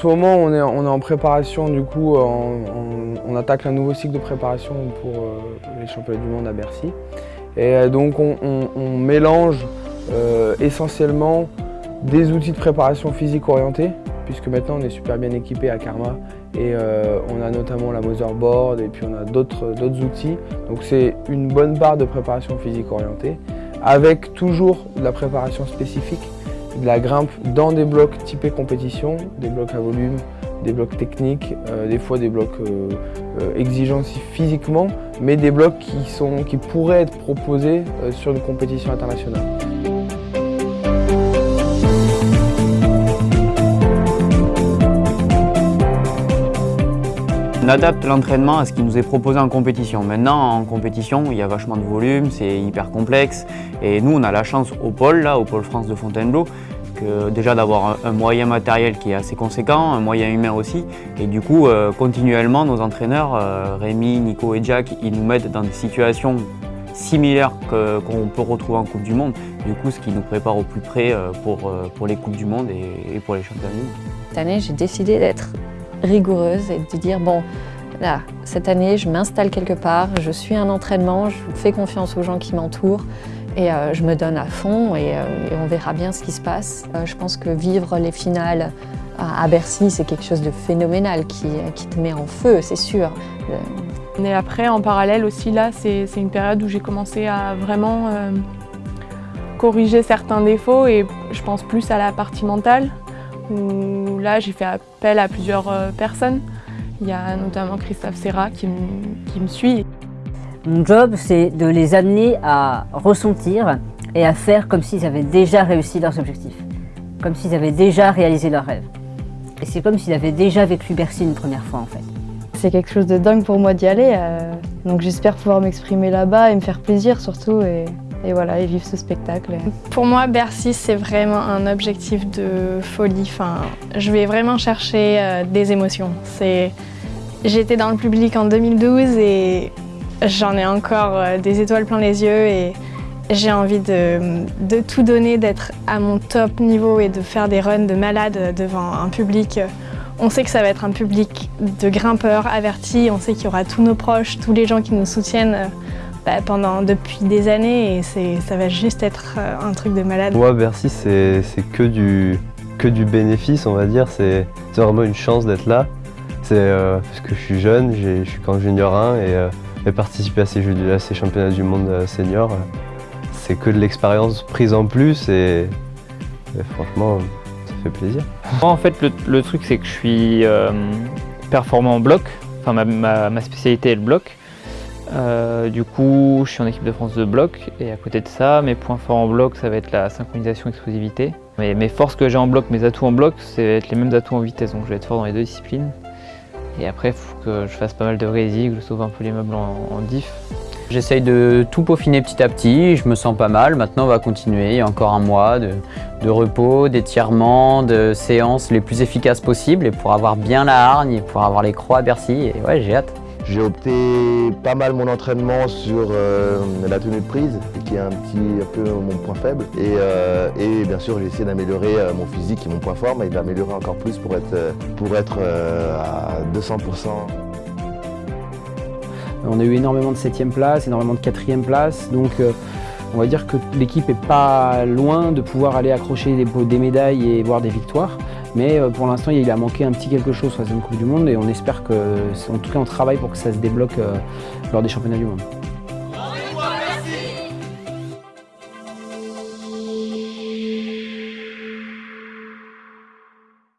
ce moment, on est, en préparation, du coup, on attaque un nouveau cycle de préparation pour euh, les championnats du monde à Bercy. Et euh, donc, on, mélange euh, essentiellement des outils de préparation physique orientés, puisque maintenant on est super bien équipé à Karma et on a notamment la Motherboard et puis on a d'autres outils. Donc c'est une bonne part de préparation physique orientée, avec toujours de la préparation spécifique de la grimpe dans des blocs typés compétition, des blocs à volume, des blocs techniques, euh, des fois des blocs euh, euh, exigeants physiquement, mais des blocs qui, pourraient être proposés sur une compétition internationale. Adapte l'entraînement à ce qui nous est proposé en compétition. Maintenant, en compétition, il y a vachement de volume, c'est hyper complexe. Et nous, on a la chance au pôle, là, au pôle France de Fontainebleau, déjà d'avoir un, moyen matériel qui est assez conséquent, un moyen humain aussi. Et du coup, euh, continuellement, nos entraîneurs, euh, Rémi, Nico et Jack, ils nous mettent dans des situations similaires qu'on peut retrouver en Coupe du Monde. Du coup, ce qui nous prépare au plus près euh, pour, pour les Coupes du Monde et, et pour les championnats du monde. Cette année, j'ai décidé d'être rigoureuse et de dire, bon, là, cette année, je m'installe quelque part, je suis un entraînement, je fais confiance aux gens qui m'entourent et euh, je me donne à fond et, euh, on verra bien ce qui se passe. Euh, je pense que vivre les finales à, Bercy, c'est quelque chose de phénoménal qui, qui te met en feu, c'est sûr. Et après, en parallèle aussi, là, c'est une période où j'ai commencé à vraiment corriger certains défauts et je pense plus à la partie mentale, où là, j'ai fait appel à plusieurs personnes. Il y a notamment Christophe Serra qui me suit. Mon job, c'est de les amener à ressentir et à faire comme s'ils avaient déjà réussi leurs objectifs, comme s'ils avaient déjà réalisé leurs rêves. Et c'est comme s'ils avaient déjà vécu Bercy une première fois en fait. C'est quelque chose de dingue pour moi d'y aller, euh, donc j'espère pouvoir m'exprimer là-bas et me faire plaisir surtout et, voilà, et vivre ce spectacle. Pour moi, Bercy, c'est vraiment un objectif de folie. Enfin, je vais vraiment chercher euh, des émotions. J'étais dans le public en 2012 et J'en ai encore euh, des étoiles plein les yeux et j'ai envie de, tout donner, d'être à mon top niveau et de faire des runs de malade devant un public. On sait que ça va être un public de grimpeurs avertis, on sait qu'il y aura tous nos proches, tous les gens qui nous soutiennent euh, bah, pendant, depuis des années et ça va juste être euh, un truc de malade. Moi, Bercy, c'est que du, que du bénéfice, on va dire. C'est vraiment une chance d'être là. C'est parce que je suis jeune, je suis qu'en junior 1 et et participer à ces, jeux, à ces championnats du monde euh, senior, c'est que de l'expérience prise en plus et, franchement, ça fait plaisir. Moi, en fait, le, truc, c'est que je suis euh, performant en bloc. Enfin, ma, spécialité est le bloc. Euh, du coup, je suis en équipe de France de bloc et à côté de ça, mes points forts en bloc, ça va être la synchronisation explosivité. Mais mes forces que j'ai en bloc, mes atouts en bloc, va être les mêmes atouts en vitesse, donc je vais être fort dans les deux disciplines. Et après, il faut que je fasse pas mal de résig, je sauve un peu les meubles en, diff. J'essaye de tout peaufiner petit à petit, je me sens pas mal. Maintenant, on va continuer. Il y a encore un mois de, repos, d'étirement, de séances les plus efficaces possibles et pour avoir bien la hargne et pour avoir les croix à Bercy. Et ouais, j'ai hâte. J'ai opté pas mal mon entraînement sur euh, la tenue de prise, qui est un petit peu mon point faible. Et, euh, bien sûr, j'ai essayé d'améliorer euh, mon physique, est mon point fort, mais d'améliorer encore plus pour être, pour être à 200%. On a eu énormément de 7 place, énormément de 4 place, donc on va dire que l'équipe est pas loin de pouvoir aller accrocher des médailles et voir des victoires. Mais euh, pour l'instant, il a manqué un petit quelque chose sur la Coupe du Monde et on espère que, en tout cas, on travaille pour que ça se débloque euh, lors des championnats du monde.